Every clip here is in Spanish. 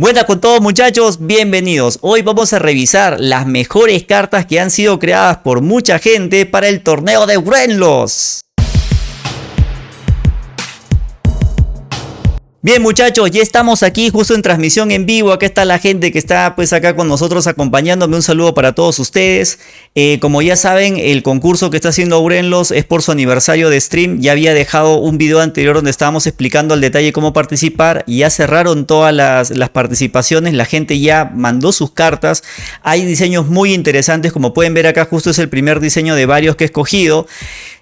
Buenas con todos muchachos, bienvenidos. Hoy vamos a revisar las mejores cartas que han sido creadas por mucha gente para el torneo de Grenlos. Bien muchachos, ya estamos aquí justo en transmisión en vivo, acá está la gente que está pues acá con nosotros acompañándome, un saludo para todos ustedes. Eh, como ya saben, el concurso que está haciendo Aurenlos es por su aniversario de stream, ya había dejado un video anterior donde estábamos explicando al detalle cómo participar ya cerraron todas las, las participaciones, la gente ya mandó sus cartas, hay diseños muy interesantes, como pueden ver acá justo es el primer diseño de varios que he escogido.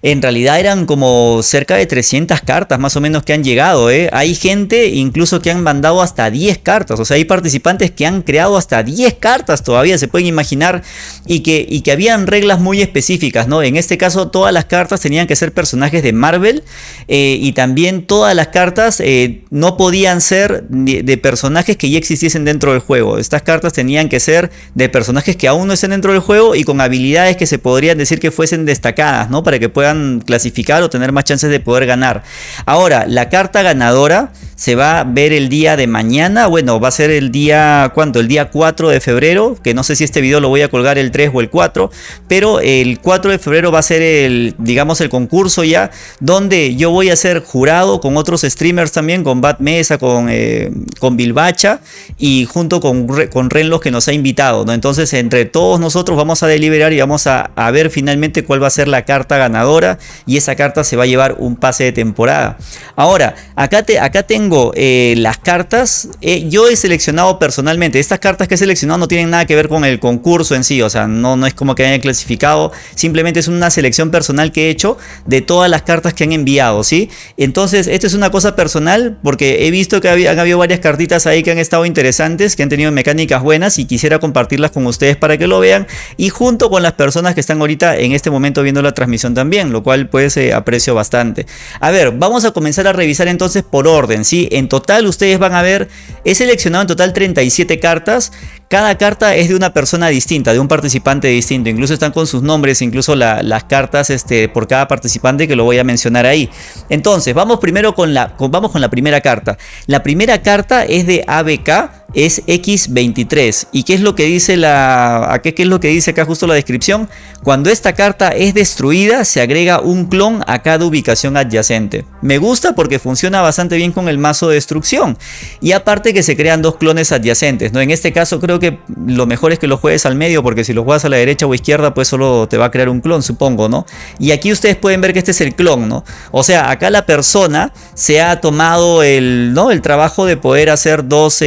En realidad eran como cerca de 300 cartas más o menos que han llegado. ¿eh? Hay gente incluso que han mandado hasta 10 cartas. O sea, hay participantes que han creado hasta 10 cartas todavía, se pueden imaginar. Y que, y que habían reglas muy específicas. ¿no? En este caso todas las cartas tenían que ser personajes de Marvel. Eh, y también todas las cartas eh, no podían ser de, personajes que ya existiesen dentro del juego. Estas cartas tenían que ser de personajes que aún no estén dentro del juego y con habilidades que se podrían decir que fuesen destacadas. ¿no? Para que puedan clasificar o tener más chances de poder ganar. Ahora, la carta ganadora se va a ver el día de mañana, bueno, va a ser el día, ¿cuánto? El día 4 de febrero, que no sé si este video lo voy a colgar el 3 o el 4, pero el 4 de febrero va a ser el, digamos, el concurso ya, donde yo voy a ser jurado con otros streamers también, con Bat Mesa, con, eh, con Bilbacha y junto con, con Renlos que nos ha invitado, ¿no? Entonces, entre todos nosotros vamos a deliberar y vamos a, a ver finalmente cuál va a ser la carta ganadora y esa carta se va a llevar un pase de temporada. Ahora, acá, te, acá tengo eh, las cartas, eh, yo he seleccionado personalmente, estas cartas que he seleccionado no tienen nada que ver con el concurso en sí, o sea, no, no es como que hayan clasificado, simplemente es una selección personal que he hecho de todas las cartas que han enviado, ¿sí? Entonces, esto es una cosa personal porque he visto que han habido varias cartitas ahí que han estado interesantes, que han tenido mecánicas buenas y quisiera compartirlas con ustedes para que lo vean y junto con las personas que están ahorita en este momento viendo la transmisión también, lo cual pues eh, aprecio bastante. A ver, vamos a comenzar a revisar entonces por orden, ¿sí? En total ustedes van a ver, he seleccionado en total 37 cartas. Cada carta es de una persona distinta, de un participante distinto. Incluso están con sus nombres, incluso las cartas este, por cada participante que lo voy a mencionar ahí. Entonces, vamos primero con la, vamos con la primera carta. La primera carta es de ABK, es X23. ¿Y qué es lo que dice la, qué, es lo que dice acá justo la descripción? Cuando esta carta es destruida, se agrega un clon a cada ubicación adyacente. Me gusta porque funciona bastante bien con el mazo de destrucción. Y aparte que se crean dos clones adyacentes. ¿no? En este caso creo que lo mejor es que lo juegues al medio porque si lo juegas a la derecha o izquierda pues solo te va a crear un clon supongo, ¿no? Y aquí ustedes pueden ver que este es el clon, ¿no? O sea, acá la persona se ha tomado el, ¿no? el trabajo de poder hacer dos,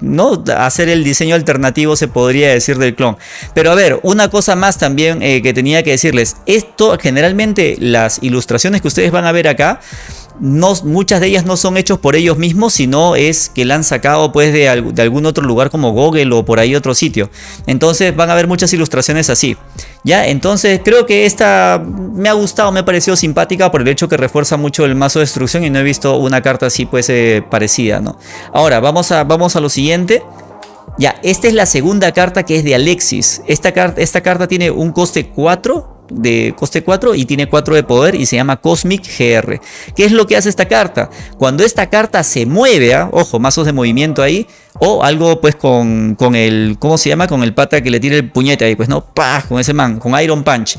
¿no? Hacer el diseño alternativo se podría decir del clon. Pero a ver, una cosa más también eh, que tenía que decirles. Esto generalmente las ilustraciones que ustedes van a ver acá no, muchas de ellas no son hechos por ellos mismos, sino es que la han sacado pues de, algún otro lugar como Google o por ahí otro sitio. Entonces van a ver muchas ilustraciones así. Ya, entonces creo que esta me ha gustado, me ha parecido simpática por el hecho que refuerza mucho el mazo de destrucción y no he visto una carta así pues eh, parecida, ¿no? Ahora, vamos a, vamos a lo siguiente. Ya, esta es la segunda carta que es de Alexis. Esta, esta carta tiene un coste 4 de coste 4 y tiene 4 de poder y se llama Cosmic GR. ¿Qué es lo que hace esta carta? Cuando esta carta se mueve, ¿ah? ojo, mazos de movimiento ahí, o algo pues con, con, el, ¿cómo se llama? Con el pata que le tira el puñete ahí, pues no, ¡pah! Con ese man, con Iron Punch.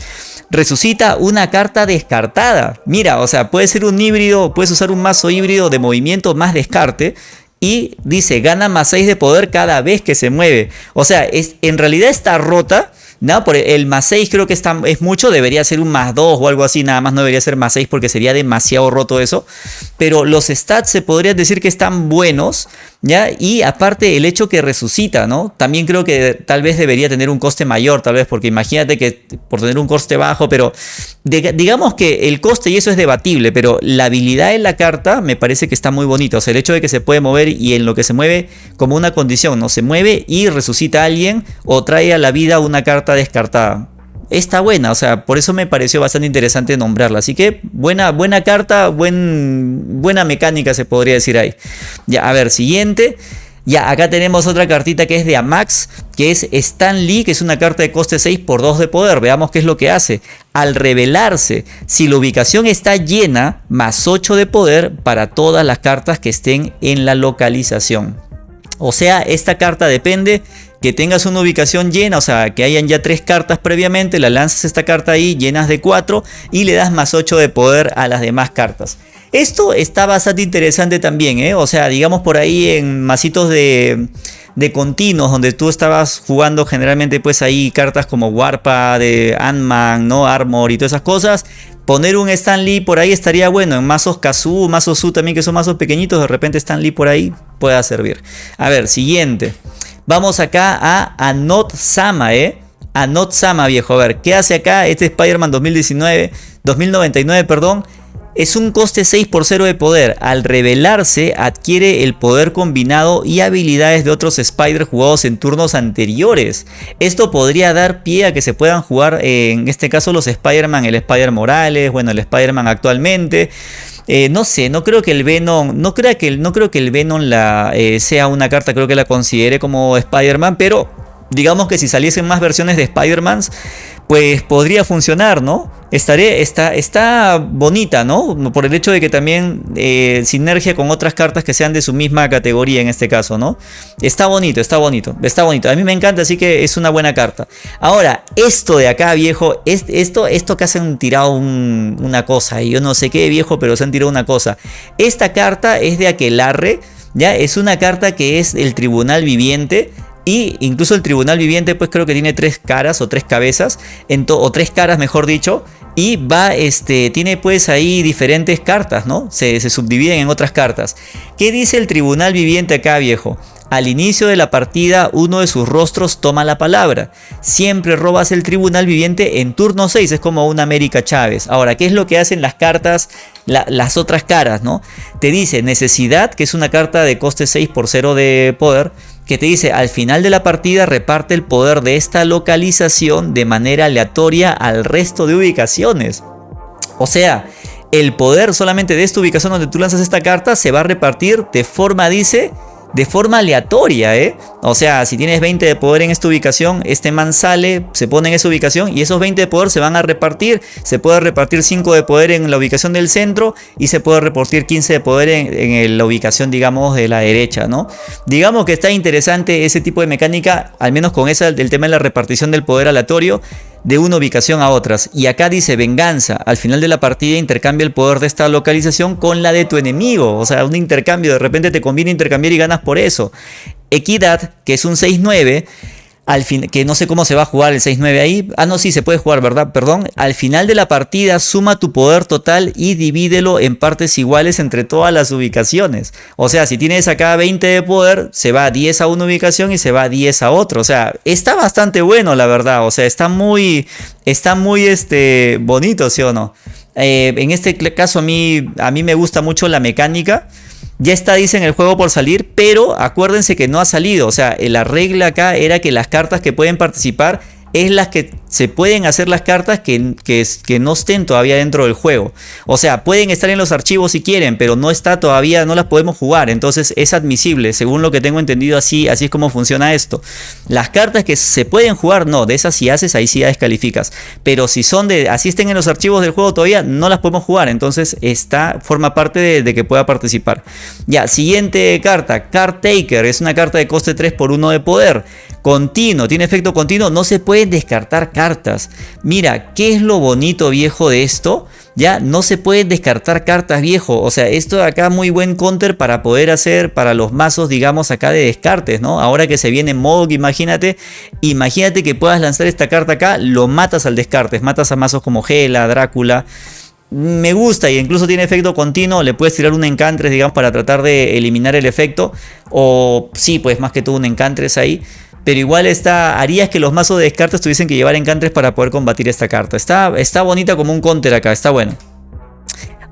Resucita una carta descartada. Mira, o sea, puede ser un híbrido, puedes usar un mazo híbrido de movimiento más descarte y dice gana más 6 de poder cada vez que se mueve. O sea, es, en realidad está rota no, por el más 6 creo que está, es mucho, debería ser un más 2 o algo así, nada más no debería ser más 6 porque sería demasiado roto eso. Pero los stats se podría decir que están buenos, ¿ya? Y aparte el hecho que resucita, ¿no? También creo que tal vez debería tener un coste mayor, tal vez, porque imagínate que por tener un coste bajo, pero digamos que el coste y eso es debatible, pero la habilidad en la carta me parece que está muy bonita. O sea, el hecho de que se puede mover y en lo que se mueve como una condición, ¿no? Se mueve y resucita a alguien o trae a la vida una carta descartada. Está buena, o sea, por eso me pareció bastante interesante nombrarla. Así que buena, buena carta, buen, buena mecánica se podría decir ahí. Ya, a ver, siguiente. Ya, acá tenemos otra cartita que es de Amax, que es Stan Lee, que es una carta de coste 6 por 2 de poder. Veamos qué es lo que hace. Al revelarse, si la ubicación está llena, más 8 de poder para todas las cartas que estén en la localización. O sea, esta carta depende que tengas una ubicación llena, o sea, que hayan ya tres cartas previamente, la lanzas esta carta ahí, llenas de 4 y le das más 8 de poder a las demás cartas. Esto está bastante interesante también, ¿eh? O sea, digamos por ahí en masitos de, de continuos, donde tú estabas jugando generalmente pues ahí cartas como Warpa, de Ant-Man, ¿no? Armor y todas esas cosas. Poner un Stan Lee por ahí estaría bueno. En mazos Kazu, mazos Su también que son mazos pequeñitos, de repente Stan Lee por ahí pueda servir. A ver, siguiente. Vamos acá a Anot Sama, ¿eh? Anot Sama, viejo. A ver, ¿qué hace acá este Spider-Man 2019? 2099, perdón. Es un coste 6 por 0 de poder. Al revelarse, adquiere el poder combinado y habilidades de otros Spider jugados en turnos anteriores. Esto podría dar pie a que se puedan jugar, eh, en este caso, los Spider-Man, el Spider Morales, bueno, el Spider-Man actualmente. Eh, no sé, no creo que el Venom, no, creo que no creo que el Venom la, eh, sea una carta, creo que la considere como Spider-Man, pero digamos que si saliesen más versiones de Spider-Man, pues podría funcionar, ¿no? Estaré, está, está bonita, ¿no? Por el hecho de que también eh, sinergia con otras cartas que sean de su misma categoría en este caso, ¿no? Está bonito, está bonito, está bonito. A mí me encanta, así que es una buena carta. Ahora, esto de acá, viejo, esto, esto que hacen tirado una cosa, y yo no sé qué, viejo, pero se han tirado una cosa. Esta carta es de Aquelarre, ¿ya? Es una carta que es el tribunal viviente y incluso el tribunal viviente pues creo que tiene tres caras o tres cabezas, o tres caras mejor dicho. Y va, este, tiene pues ahí diferentes cartas, ¿no? Se, se subdividen en otras cartas. ¿Qué dice el tribunal viviente acá, viejo? Al inicio de la partida, uno de sus rostros toma la palabra. Siempre robas el tribunal viviente en turno 6, es como una América Chávez. Ahora, ¿qué es lo que hacen las cartas, las otras caras, no? Te dice necesidad, que es una carta de coste 6 por 0 de poder que te dice al final de la partida reparte el poder de esta localización de manera aleatoria al resto de ubicaciones. O sea, el poder solamente de esta ubicación donde tú lanzas esta carta se va a repartir de forma, dice, de forma aleatoria, ¿eh? O sea, si tienes 20 de poder en esta ubicación, este man sale, se pone en esa ubicación y esos 20 de poder se van a repartir. Se puede repartir 5 de poder en la ubicación del centro y se puede repartir 15 de poder en, la ubicación, digamos, de la derecha, ¿no? Digamos que está interesante ese tipo de mecánica, al menos con esa del tema de la repartición del poder aleatorio de una ubicación a otras. Y acá dice venganza. Al final de la partida intercambia el poder de esta localización con la de tu enemigo. O sea, un intercambio. De repente te conviene intercambiar y ganas por eso. Equidad, que es un 6-9 al fin, que no sé cómo se va a jugar el 6-9 ahí. Ah, no, sí, se puede jugar, ¿verdad? Perdón. Al final de la partida, suma tu poder total y divídelo en partes iguales entre todas las ubicaciones. O sea, si tienes acá 20 de poder, se va 10 a una ubicación y se va 10 a otra. O sea, está bastante bueno, la verdad. O sea, está muy, está muy este, bonito, ¿sí o no? Eh, en este caso, a mí, a mí me gusta mucho la mecánica. Ya está, dicen, el juego por salir, pero acuérdense que no ha salido. O sea, la regla acá era que las cartas que pueden participar es las que se pueden hacer las cartas que, que, no estén todavía dentro del juego. O sea, pueden estar en los archivos si quieren, pero no está todavía, no las podemos jugar. Entonces es admisible, según lo que tengo entendido así, así es como funciona esto. Las cartas que se pueden jugar, no, de esas si haces, ahí sí descalificas. Pero si son de, así estén en los archivos del juego todavía, no las podemos jugar. Entonces está, forma parte de, de que pueda participar. Ya, siguiente carta, Card Taker, es una carta de coste 3 por 1 de poder. Continuo, tiene efecto continuo, no se pueden descartar cartas. Mira, ¿qué es lo bonito viejo de esto? Ya no se pueden descartar cartas viejo. O sea, esto de acá muy buen counter para poder hacer para los mazos, digamos, acá de descartes, ¿no? Ahora que se viene Mog, imagínate. Imagínate que puedas lanzar esta carta acá, lo matas al descartes. Matas a mazos como Gela, Drácula me gusta y incluso tiene efecto continuo, le puedes tirar un encantres, digamos, para tratar de eliminar el efecto. O sí, pues más que todo un encantres ahí. Pero igual está, harías que los mazos de descartes tuviesen que llevar encantres para poder combatir esta carta. Está, está bonita como un counter acá, está bueno.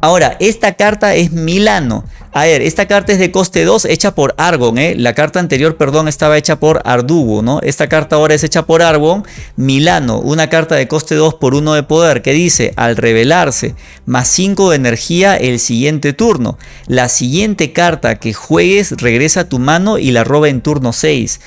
Ahora, esta carta es Milano. A ver, esta carta es de coste 2 hecha por Argon, ¿eh? La carta anterior, perdón, estaba hecha por Ardugo, ¿no? Esta carta ahora es hecha por Argon. Milano, una carta de coste 2 por 1 de poder que dice, al revelarse, más 5 de energía el siguiente turno. La siguiente carta que juegues regresa a tu mano y la roba en turno 6.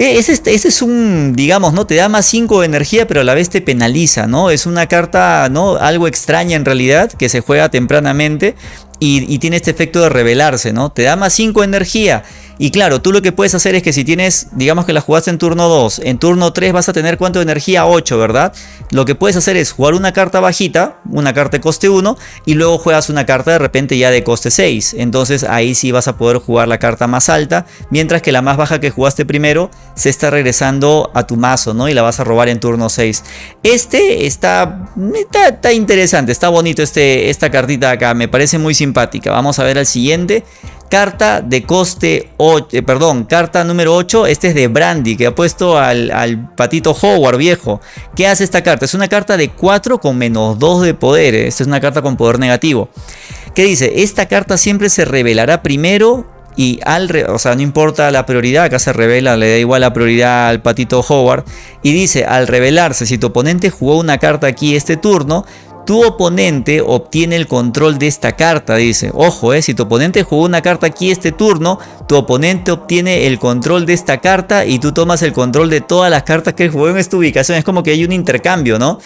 E, ese, ese, es un, digamos, ¿no? Te da más 5 de energía, pero a la vez te penaliza, ¿no? Es una carta, ¿no? Algo extraña en realidad, que se juega tempranamente y, tiene este efecto de revelarse, ¿no? Te da más 5 de energía Y claro, tú lo que puedes hacer es que si tienes, digamos que la jugaste en turno 2, en turno 3 vas a tener cuánto de energía 8, ¿verdad? Lo que puedes hacer es jugar una carta bajita, una carta de coste 1, y luego juegas una carta de repente ya de coste 6. Entonces ahí sí vas a poder jugar la carta más alta, mientras que la más baja que jugaste primero se está regresando a tu mazo, ¿no? Y la vas a robar en turno 6. Este está, está, interesante, está bonito este, esta cartita acá, me parece muy simpática. Vamos a ver al siguiente. Carta de coste 8, eh, perdón, carta número 8, este es de Brandy, que ha puesto al, al, patito Howard viejo. ¿Qué hace esta carta? Es una carta de 4 con menos 2 de poder, eh. esta es una carta con poder negativo. ¿Qué dice? Esta carta siempre se revelará primero y al, o sea, no importa la prioridad, acá se revela, le da igual la prioridad al patito Howard. Y dice, al revelarse, si tu oponente jugó una carta aquí este turno, tu oponente obtiene el control de esta carta, dice. Ojo, eh, si tu oponente jugó una carta aquí este turno, tu oponente obtiene el control de esta carta y tú tomas el control de todas las cartas que jugó en esta ubicación. Es como que hay un intercambio, ¿no?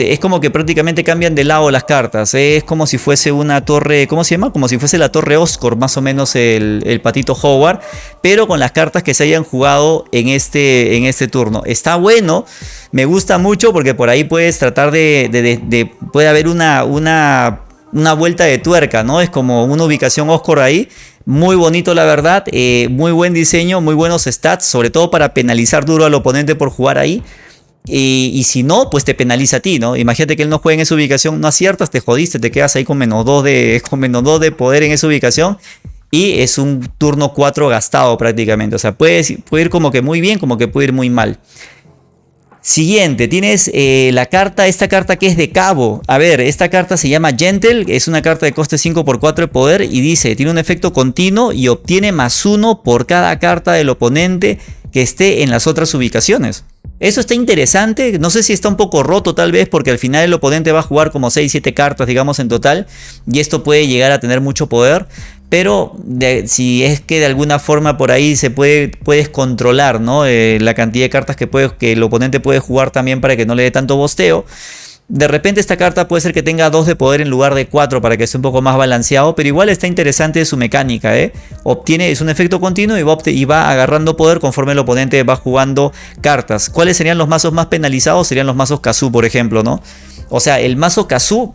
Es como que prácticamente cambian de lado las cartas. Es como si fuese una torre, ¿cómo se llama? Como si fuese la torre Oscar, más o menos el, patito Howard, pero con las cartas que se hayan jugado en este, en este turno. Está bueno, me gusta mucho porque por ahí puedes tratar de, puede haber una, una, una vuelta de tuerca, ¿no? Es como una ubicación Oscar ahí. Muy bonito la verdad, eh, muy buen diseño, muy buenos stats, sobre todo para penalizar duro al oponente por jugar ahí. Y, si no, pues te penaliza a ti, ¿no? Imagínate que él no juega en esa ubicación, no aciertas, te jodiste, te quedas ahí con menos 2 de, con menos 2 de poder en esa ubicación. Y es un turno 4 gastado prácticamente. O sea, puede, ir como que muy bien, como que puede ir muy mal. Siguiente, tienes eh, la carta, esta carta que es de cabo. A ver, esta carta se llama Gentle, es una carta de coste 5 por 4 de poder y dice, tiene un efecto continuo y obtiene más 1 por cada carta del oponente que esté en las otras ubicaciones. Eso está interesante, no sé si está un poco roto tal vez porque al final el oponente va a jugar como 6-7 cartas digamos en total y esto puede llegar a tener mucho poder, pero si es que de alguna forma por ahí se puede puedes controlar ¿no? Eh, la cantidad de cartas que, puede, que el oponente puede jugar también para que no le dé tanto bosteo, de repente esta carta puede ser que tenga 2 de poder en lugar de 4 para que esté un poco más balanceado, pero igual está interesante su mecánica, ¿eh? Obtiene, es un efecto continuo y va, y va agarrando poder conforme el oponente va jugando cartas. ¿Cuáles serían los mazos más penalizados? Serían los mazos Kazu, por ejemplo, ¿no? O sea, el mazo Kazu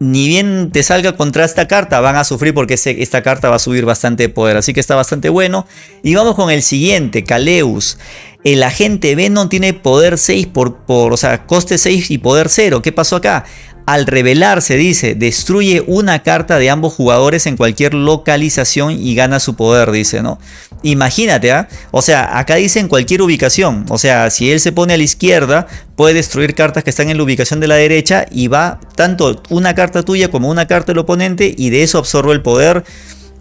ni bien te salga contra esta carta, van a sufrir porque esta carta va a subir bastante poder. Así que está bastante bueno. Y vamos con el siguiente, Kaleus. El agente Venom tiene poder 6 por, por, o sea, coste 6 y poder 0. ¿Qué pasó acá? Al revelarse, dice, destruye una carta de ambos jugadores en cualquier localización y gana su poder, dice, ¿no? Imagínate, ¿ah? O sea, acá dice en cualquier ubicación. O sea, si él se pone a la izquierda, puede destruir cartas que están en la ubicación de la derecha y va tanto una carta tuya como una carta del oponente y de eso absorbe el poder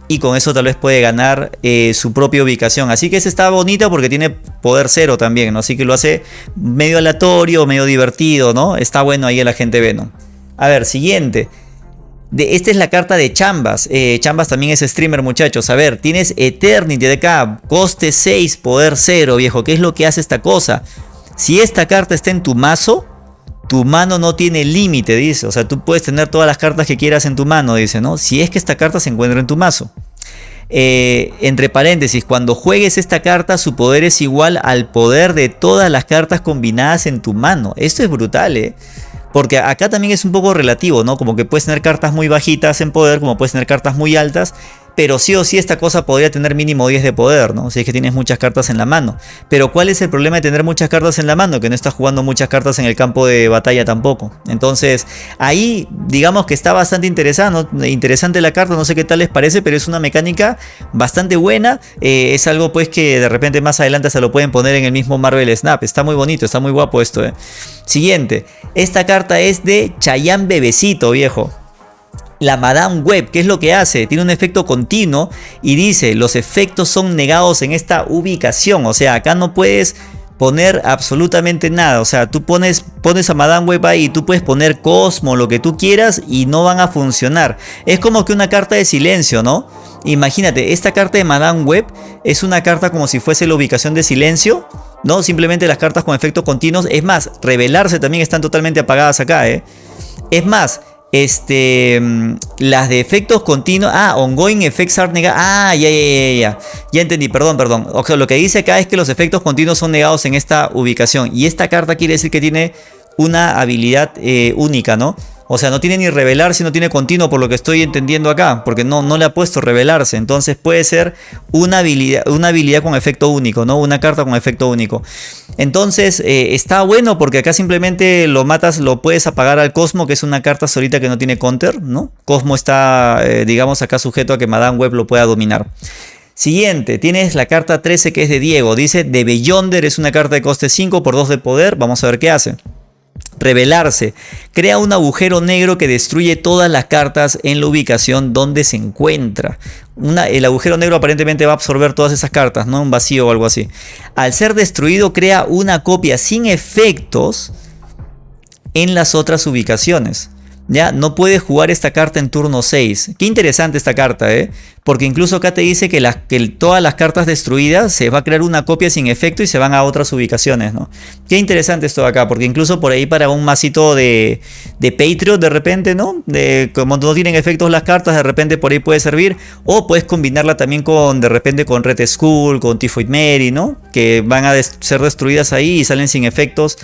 y con eso tal vez puede ganar eh, su propia ubicación. Así que ese está bonita porque tiene poder cero también, ¿no? Así que lo hace medio aleatorio, medio divertido, ¿no? Está bueno ahí el agente Venom. A ver, siguiente. De, esta es la carta de Chambas. Eh, Chambas también es streamer, muchachos. A ver, tienes Eternity de acá. Coste 6, poder 0, viejo. ¿Qué es lo que hace esta cosa? Si esta carta está en tu mazo, tu mano no tiene límite, dice. O sea, tú puedes tener todas las cartas que quieras en tu mano, dice, ¿no? Si es que esta carta se encuentra en tu mazo. Eh, entre paréntesis, cuando juegues esta carta, su poder es igual al poder de todas las cartas combinadas en tu mano. Esto es brutal, ¿eh? Porque acá también es un poco relativo, ¿no? Como que puedes tener cartas muy bajitas en poder, como puedes tener cartas muy altas pero sí o sí esta cosa podría tener mínimo 10 de poder, ¿no? Si es que tienes muchas cartas en la mano. Pero ¿cuál es el problema de tener muchas cartas en la mano? Que no estás jugando muchas cartas en el campo de batalla tampoco. Entonces, ahí digamos que está bastante interesante, la carta, no sé qué tal les parece, pero es una mecánica bastante buena. Eh, es algo pues que de repente más adelante se lo pueden poner en el mismo Marvel Snap. Está muy bonito, está muy guapo esto, ¿eh? Siguiente, esta carta es de Chayanne Bebecito, viejo la Madame Web. ¿Qué es lo que hace? Tiene un efecto continuo y dice, los efectos son negados en esta ubicación. O sea, acá no puedes poner absolutamente nada. O sea, tú pones, pones a Madame Web ahí tú puedes poner Cosmo, lo que tú quieras y no van a funcionar. Es como que una carta de silencio, ¿no? Imagínate, esta carta de Madame Web es una carta como si fuese la ubicación de silencio. No, simplemente las cartas con efectos continuos. Es más, revelarse también están totalmente apagadas acá, ¿eh? Es más, este, mm, las de efectos continuos. Ah, ongoing effects are negados. Ah, ya, ya, ya, ya. Ya entendí, perdón, perdón. O sea, lo que dice acá es que los efectos continuos son negados en esta ubicación. Y esta carta quiere decir que tiene una habilidad eh, única, ¿no? O sea, no tiene ni revelarse, no tiene continuo por lo que estoy entendiendo acá, porque no, no le ha puesto revelarse. Entonces puede ser una habilidad, una habilidad con efecto único, ¿no? Una carta con efecto único. Entonces eh, está bueno porque acá simplemente lo matas, lo puedes apagar al Cosmo, que es una carta solita que no tiene counter, ¿no? Cosmo está, eh, digamos, acá sujeto a que Madame Web lo pueda dominar. Siguiente, tienes la carta 13 que es de Diego. Dice, de Beyonder es una carta de coste 5 por 2 de poder. Vamos a ver qué hace revelarse. Crea un agujero negro que destruye todas las cartas en la ubicación donde se encuentra. el agujero negro aparentemente va a absorber todas esas cartas, ¿no? Un vacío o algo así. Al ser destruido crea una copia sin efectos en las otras ubicaciones. Ya no puede jugar esta carta en turno 6. Qué interesante esta carta, ¿eh? Porque incluso acá te dice que, todas las cartas destruidas se va a crear una copia sin efecto y se van a otras ubicaciones, ¿no? Qué interesante esto acá, porque incluso por ahí para un masito de, de de repente, ¿no? De, como no tienen efectos las cartas, de repente por ahí puede servir. O puedes combinarla también con, de repente, con Red Skull, con Typhoid Mary, ¿no? Que van a ser destruidas ahí y salen sin efectos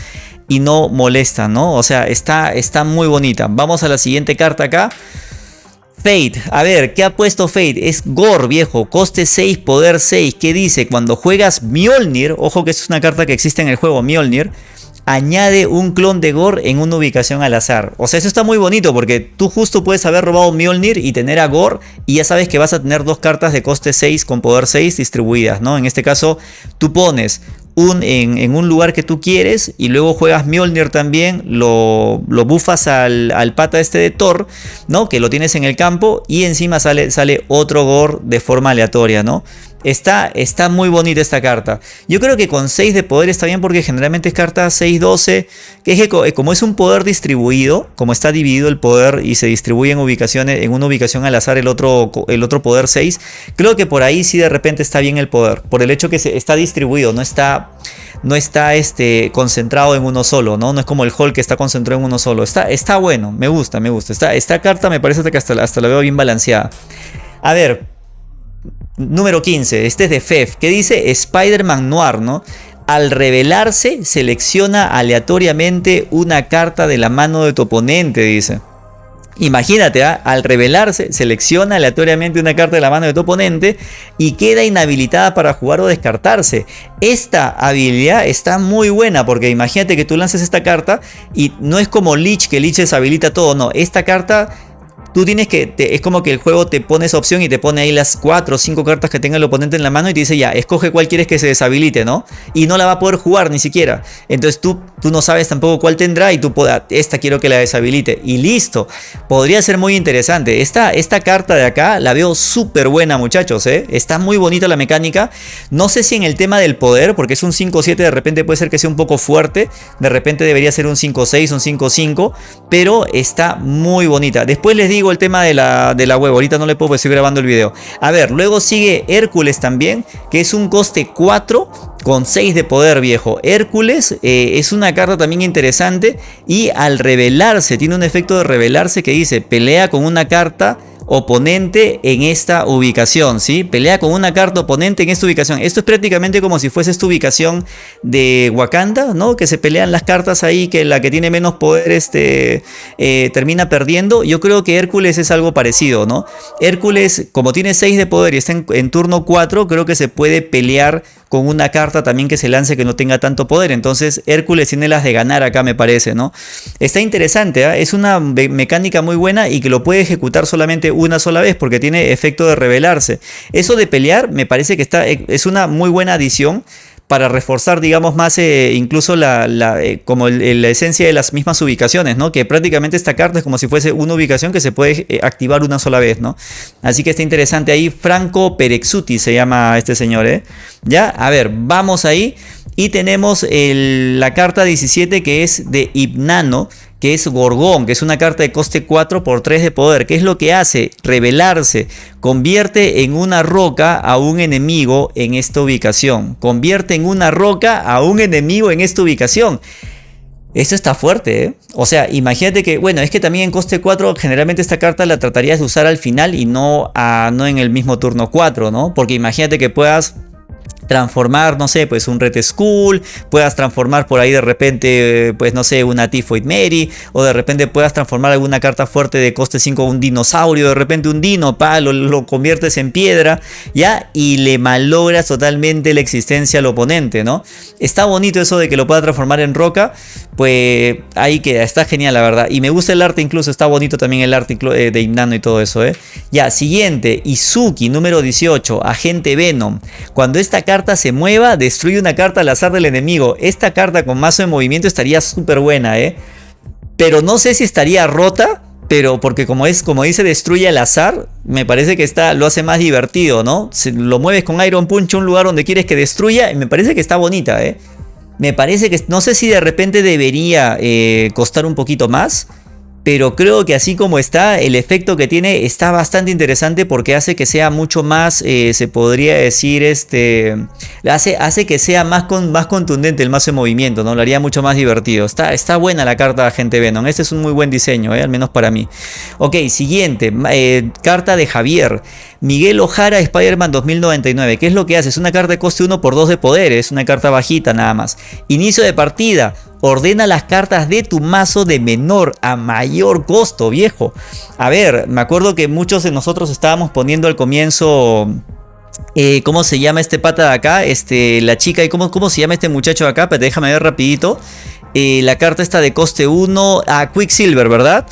y no molesta, ¿no? O sea, está, está muy bonita. Vamos a la siguiente carta acá. Fate, a ver, ¿qué ha puesto Fate? Es Gore, viejo, coste 6, poder 6. ¿Qué dice? Cuando juegas Mjolnir, ojo que es una carta que existe en el juego, Mjolnir, añade un clon de Gore en una ubicación al azar. O sea, eso está muy bonito porque tú justo puedes haber robado Mjolnir y tener a Gore y ya sabes que vas a tener dos cartas de coste 6 con poder 6 distribuidas, ¿no? En este caso, tú pones un, en, un lugar que tú quieres y luego juegas Mjolnir también, lo, lo bufas al, al, pata este de Thor, ¿no? Que lo tienes en el campo y encima sale, sale otro Gore de forma aleatoria, ¿no? Está, está muy bonita esta carta. Yo creo que con 6 de poder está bien porque generalmente es carta 6-12. Que es que como es un poder distribuido, como está dividido el poder y se distribuye en ubicaciones, en una ubicación al azar el otro, el otro poder 6, creo que por ahí sí de repente está bien el poder. Por el hecho que se, está distribuido, no está no está este, concentrado en uno solo, ¿no? No es como el Hall que está concentrado en uno solo. Está, está bueno, me gusta, me gusta. Esta, esta carta me parece que hasta, hasta la veo bien balanceada. A ver, Número 15, este es de FEF, que dice Spider-Man Noir, ¿no? Al revelarse, selecciona aleatoriamente una carta de la mano de tu oponente, dice. Imagínate, ¿ah? al revelarse, selecciona aleatoriamente una carta de la mano de tu oponente y queda inhabilitada para jugar o descartarse. Esta habilidad está muy buena porque imagínate que tú lances esta carta y no es como Lich, que Lich deshabilita todo, no. Esta carta tú tienes que, es como que el juego te pone esa opción y te pone ahí las 4 o 5 cartas que tenga el oponente en la mano y te dice ya, escoge cuál quieres que se deshabilite, ¿no? Y no la va a poder jugar ni siquiera. Entonces tú, tú no sabes tampoco cuál tendrá y tú puedas, esta quiero que la deshabilite. Y listo. Podría ser muy interesante. Esta, esta carta de acá la veo súper buena, muchachos, ¿eh? Está muy bonita la mecánica. No sé si en el tema del poder, porque es un 5-7, de repente puede ser que sea un poco fuerte. De repente debería ser un 5-6, un 5-5. Pero está muy bonita. Después les digo el tema de la, de la web. Ahorita no le puedo, seguir grabando el video. A ver, luego sigue Hércules también, que es un coste 4 con 6 de poder viejo. Hércules eh, es una carta también interesante y al revelarse, tiene un efecto de revelarse que dice pelea con una carta oponente en esta ubicación, ¿sí? Pelea con una carta oponente en esta ubicación. Esto es prácticamente como si fuese esta ubicación de Wakanda, ¿no? Que se pelean las cartas ahí, que la que tiene menos poder este, eh, termina perdiendo. Yo creo que Hércules es algo parecido, ¿no? Hércules, como tiene 6 de poder y está en, en turno 4, creo que se puede pelear con una carta también que se lance que no tenga tanto poder. Entonces Hércules tiene las de ganar acá me parece, ¿no? Está interesante, ¿ah? es una mecánica muy buena y que lo puede ejecutar solamente una sola vez porque tiene efecto de revelarse. Eso de pelear me parece que está, es una muy buena adición para reforzar, digamos, más eh, incluso la, eh, como la esencia de las mismas ubicaciones, ¿no? Que prácticamente esta carta es como si fuese una ubicación que se puede eh, activar una sola vez, ¿no? Así que está interesante ahí. Franco Perexuti se llama este señor, ¿eh? Ya, a ver, vamos ahí. Y tenemos la carta 17 que es de Hipnano que es Gorgón, que es una carta de coste 4 por 3 de poder. ¿Qué es lo que hace? Revelarse. Convierte en una roca a un enemigo en esta ubicación. Convierte en una roca a un enemigo en esta ubicación. Esto está fuerte, ¿eh? O sea, imagínate que, bueno, es que también en coste 4 generalmente esta carta la tratarías de usar al final y no, a, no en el mismo turno 4, ¿no? Porque imagínate que puedas transformar, no sé, pues un Red Skull, puedas transformar por ahí de repente, pues no sé, una Typhoid Mary, o de repente puedas transformar alguna carta fuerte de coste 5 un dinosaurio, de repente un dino, pa, lo, conviertes en piedra, ya, y le malogras totalmente la existencia al oponente, ¿no? Está bonito eso de que lo pueda transformar en roca, pues ahí queda, está genial la verdad, y me gusta el arte incluso, está bonito también el arte eh, de Himnano y todo eso, ¿eh? Ya, siguiente, Izuki, número 18, Agente Venom, cuando esta carta carta se mueva, destruye una carta al azar del enemigo. Esta carta con mazo de movimiento estaría súper buena, ¿eh? Pero no sé si estaría rota, pero porque como es como dice destruye al azar, me parece que está lo hace más divertido, ¿no? Lo mueves con Iron Punch a un lugar donde quieres que destruya, y me parece que está bonita, ¿eh? Me parece que no sé si de repente debería eh, costar un poquito más pero creo que así como está, el efecto que tiene está bastante interesante porque hace que sea mucho más, eh, se podría decir, este, hace, hace que sea más, con, más contundente el mazo de movimiento, ¿no? Lo haría mucho más divertido. Está, está buena la carta Agente Venom, este es un muy buen diseño, ¿eh? al menos para mí. Ok, siguiente, eh, carta de Javier. Miguel Ojara Spider-Man 2099. ¿Qué es lo que hace? Es una carta de coste 1 por 2 de poder. Es una carta bajita nada más. Inicio de partida. Ordena las cartas de tu mazo de menor a mayor costo, viejo. A ver, me acuerdo que muchos de nosotros estábamos poniendo al comienzo... Eh, ¿Cómo se llama este pata de acá? Este, la chica y cómo, cómo se llama este muchacho de acá. Pero déjame ver rapidito. Eh, la carta está de coste 1 a Quicksilver, ¿verdad?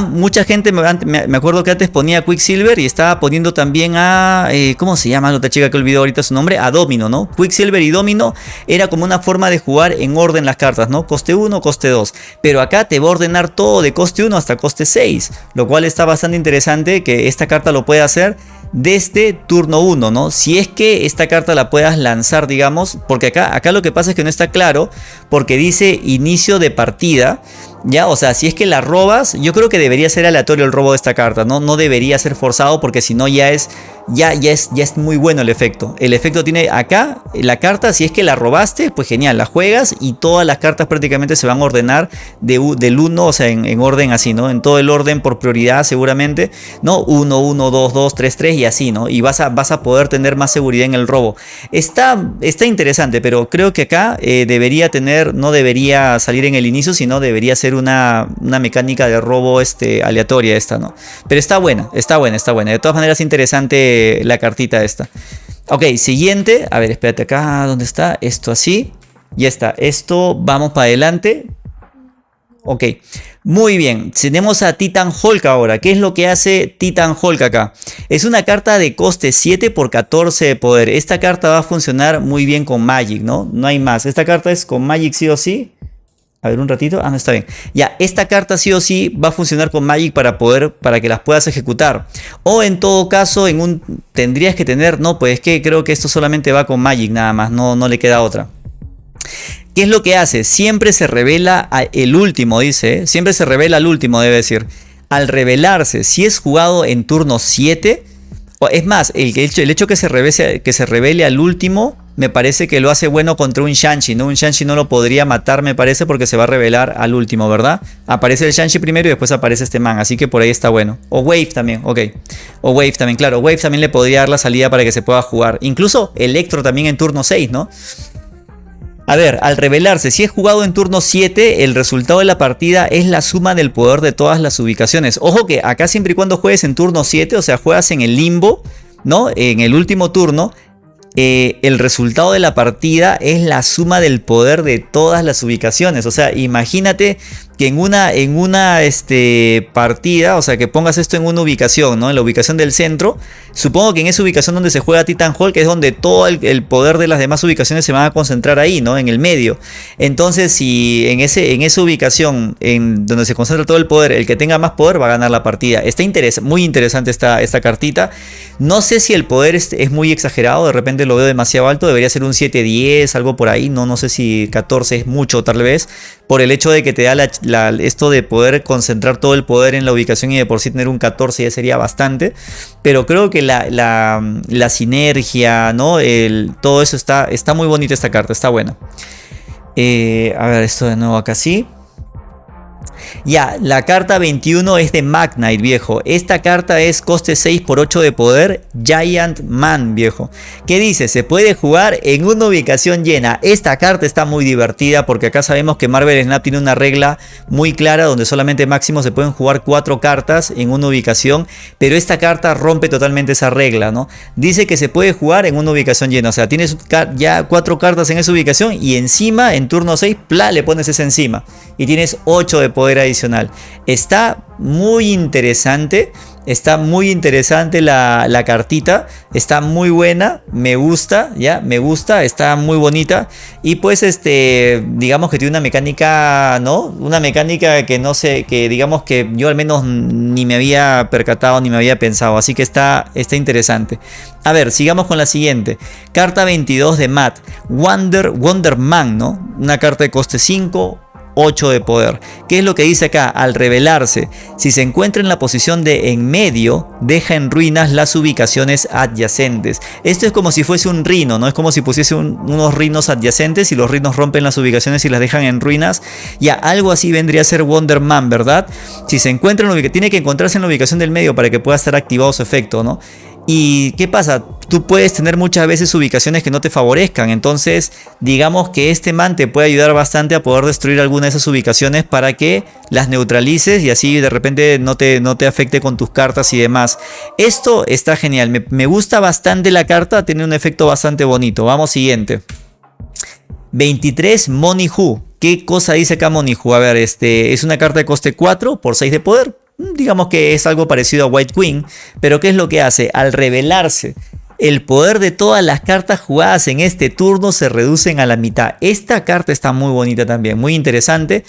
Mucha gente, me, acuerdo que antes ponía Quicksilver y estaba poniendo también a, eh, ¿cómo se llama la otra chica que olvidó ahorita su nombre? A Domino, ¿no? Quicksilver y Domino era como una forma de jugar en orden las cartas, ¿no? Coste 1, coste 2. Pero acá te va a ordenar todo de coste 1 hasta coste 6, lo cual está bastante interesante que esta carta lo pueda hacer desde turno 1, ¿no? Si es que esta carta la puedas lanzar, digamos, porque acá, acá lo que pasa es que no está claro, porque dice inicio de partida, ya, o sea, si es que la robas, yo creo que debería ser aleatorio el robo de esta carta, ¿no? No debería ser forzado porque si no ya es, ya, ya, es, ya es muy bueno el efecto. El efecto tiene acá, la carta, si es que la robaste, pues genial, la juegas y todas las cartas prácticamente se van a ordenar de, del 1, o sea, en, orden así, ¿no? En todo el orden por prioridad seguramente, ¿no? 1, 1, 2, 2, 3, 3 y así, ¿no? Y vas a, vas a poder tener más seguridad en el robo. Está, está interesante, pero creo que acá eh, debería tener, no debería salir en el inicio, sino debería ser una, mecánica de robo este, aleatoria esta, ¿no? Pero está buena, está buena, está buena. De todas maneras interesante la cartita esta. Ok, siguiente. A ver, espérate acá, ¿dónde está? Esto así. Ya está. Esto, vamos para adelante. Ok, muy bien. Tenemos a Titan Hulk ahora. ¿Qué es lo que hace Titan Hulk acá? Es una carta de coste 7 por 14 de poder. Esta carta va a funcionar muy bien con Magic, ¿no? No hay más. Esta carta es con Magic sí o sí. A ver un ratito. Ah, no está bien. Ya, esta carta sí o sí va a funcionar con Magic para poder, para que las puedas ejecutar. O en todo caso, en un tendrías que tener, no, pues es que creo que esto solamente va con Magic nada más, no, no le queda otra. ¿Qué es lo que hace? Siempre se revela el último, dice. ¿eh? Siempre se revela el último, debe decir. Al revelarse, si es jugado en turno 7, es más, el, hecho, que se, que se revele al último me parece que lo hace bueno contra un Shanshi, ¿no? Un Shanshi no lo podría matar, me parece, porque se va a revelar al último, ¿verdad? Aparece el Shanshi primero y después aparece este man, así que por ahí está bueno. O Wave también, ok. O Wave también, claro. Wave también le podría dar la salida para que se pueda jugar. Incluso Electro también en turno 6, ¿no? A ver, al revelarse, si es jugado en turno 7, el resultado de la partida es la suma del poder de todas las ubicaciones. Ojo que acá siempre y cuando juegues en turno 7, o sea, juegas en el limbo, ¿no? En el último turno, eh, el resultado de la partida es la suma del poder de todas las ubicaciones. O sea, imagínate que en una, en una este, partida, o sea, que pongas esto en una ubicación, ¿no? En la ubicación del centro. Supongo que en esa ubicación donde se juega Titan Hall, que es donde todo el, poder de las demás ubicaciones se van a concentrar ahí, ¿no? En el medio. Entonces, si en, ese, en esa ubicación, en donde se concentra todo el poder, el que tenga más poder va a ganar la partida. Está muy interesante esta, esta cartita. No sé si el poder es, es, muy exagerado, de repente lo veo demasiado alto, debería ser un 7-10, algo por ahí. No, no sé si 14 es mucho tal vez, por el hecho de que te da la, esto de poder concentrar todo el poder en la ubicación y de por sí tener un 14 ya sería bastante. Pero creo que la, la, sinergia, ¿no? El, todo eso está, está muy bonito esta carta, está buena. Eh, a ver, esto de nuevo acá sí. Ya, la carta 21 es de Magnite, viejo. Esta carta es coste 6 por 8 de poder, Giant Man, viejo. ¿Qué dice? Se puede jugar en una ubicación llena. Esta carta está muy divertida porque acá sabemos que Marvel Snap tiene una regla muy clara donde solamente máximo se pueden jugar 4 cartas en una ubicación, pero esta carta rompe totalmente esa regla, ¿no? Dice que se puede jugar en una ubicación llena, o sea, tienes ya 4 cartas en esa ubicación y encima en turno 6, pla, le pones esa encima y tienes 8 de poder adicional. Está muy interesante. Está muy interesante la, cartita. Está muy buena. Me gusta. Ya, me gusta. Está muy bonita. Y pues este. Digamos que tiene una mecánica. ¿No? Una mecánica que no sé. Que digamos que yo al menos ni me había percatado. Ni me había pensado. Así que está, está interesante. A ver, sigamos con la siguiente. Carta 22 de Matt. Wonder, Wonder Man, ¿no? Una carta de coste 5 8 de poder. ¿Qué es lo que dice acá? Al revelarse, si se encuentra en la posición de en medio, deja en ruinas las ubicaciones adyacentes. Esto es como si fuese un rino, ¿no? Es como si pusiese unos rinos adyacentes y los rinos rompen las ubicaciones y las dejan en ruinas. Ya, algo así vendría a ser Wonder Man, ¿verdad? Si se encuentra en la ubicación, tiene que encontrarse en la ubicación del medio para que pueda estar activado su efecto, ¿no? ¿Y qué pasa? Tú puedes tener muchas veces ubicaciones que no te favorezcan. Entonces, digamos que este man te puede ayudar bastante a poder destruir alguna de esas ubicaciones para que las neutralices y así de repente no te, no te afecte con tus cartas y demás. Esto está genial. Me, gusta bastante la carta. Tiene un efecto bastante bonito. Vamos siguiente. 23 Money Who. ¿Qué cosa dice acá Money Who? A ver, este es una carta de coste 4 por 6 de poder digamos que es algo parecido a White Queen, pero ¿qué es lo que hace? Al revelarse el poder de todas las cartas jugadas en este turno se reducen a la mitad. Esta carta está muy bonita también, muy interesante,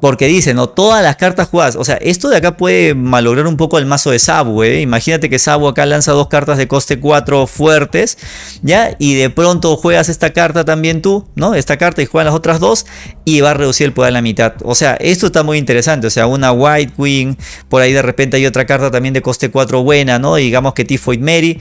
porque dice, no, todas las cartas jugadas, o sea, esto de acá puede malograr un poco el mazo de Sabu, ¿eh? Imagínate que Sabu acá lanza dos cartas de coste 4 fuertes, ¿ya? Y de pronto juegas esta carta también tú, ¿no? Esta carta y juegas las otras dos y va a reducir el poder a la mitad. O sea, esto está muy interesante, o sea, una White Queen, por ahí de repente hay otra carta también de coste 4 buena, ¿no? Digamos que Tifoid Mary,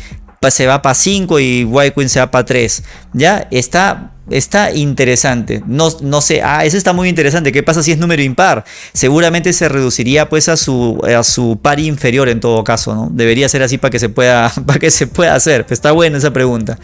se va para 5 y White Queen se va para 3. Ya está, está interesante. No, no sé, ah, eso está muy interesante. ¿Qué pasa si es número impar? Seguramente se reduciría pues a su, a su par inferior en todo caso, ¿no? Debería ser así para que se pueda, para que se pueda hacer. Está buena esa pregunta.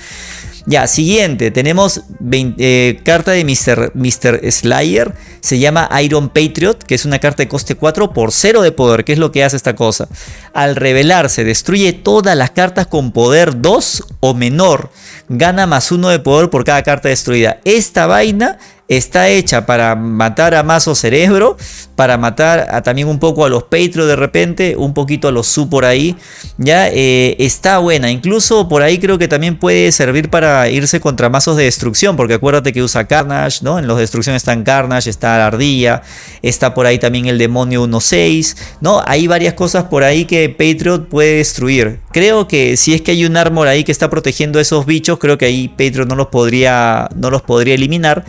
Ya, siguiente, tenemos eh, carta de Mr. Mr. Slayer, se llama Iron Patriot, que es una carta de coste 4 por 0 de poder. ¿Qué es lo que hace esta cosa? Al revelarse, destruye todas las cartas con poder 2 o menor. Gana más 1 de poder por cada carta destruida. Esta vaina está hecha para matar a Mazo Cerebro, para matar a, también un poco a los Patreon de repente, un poquito a los Su por ahí, ya eh, está buena, incluso por ahí creo que también puede servir para irse contra mazos de destrucción, porque acuérdate que usa Carnage, ¿no? En los de destrucción están Carnage, está la ardilla, está por ahí también el demonio 1-6, ¿no? Hay varias cosas por ahí que Patriot puede destruir. Creo que si es que hay un armor ahí que está protegiendo a esos bichos, creo que ahí Patriot no los podría, no los podría eliminar.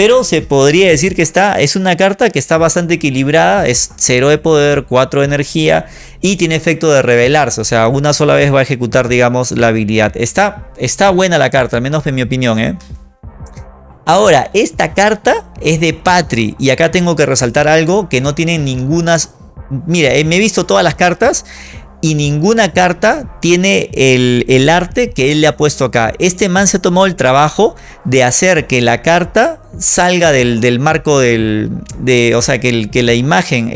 Pero se podría decir que está, es una carta que está bastante equilibrada, es 0 de poder, 4 de energía y tiene efecto de revelarse, o sea, una sola vez va a ejecutar, digamos, la habilidad. Está, está buena la carta, al menos en mi opinión, ¿eh? Ahora, esta carta es de Patri y acá tengo que resaltar algo que no tiene ninguna... Mira, eh, me he visto todas las cartas y ninguna carta tiene el, el, arte que él le ha puesto acá. Este man se tomado el trabajo de hacer que la carta salga del, marco del, de, o sea, que, que la imagen,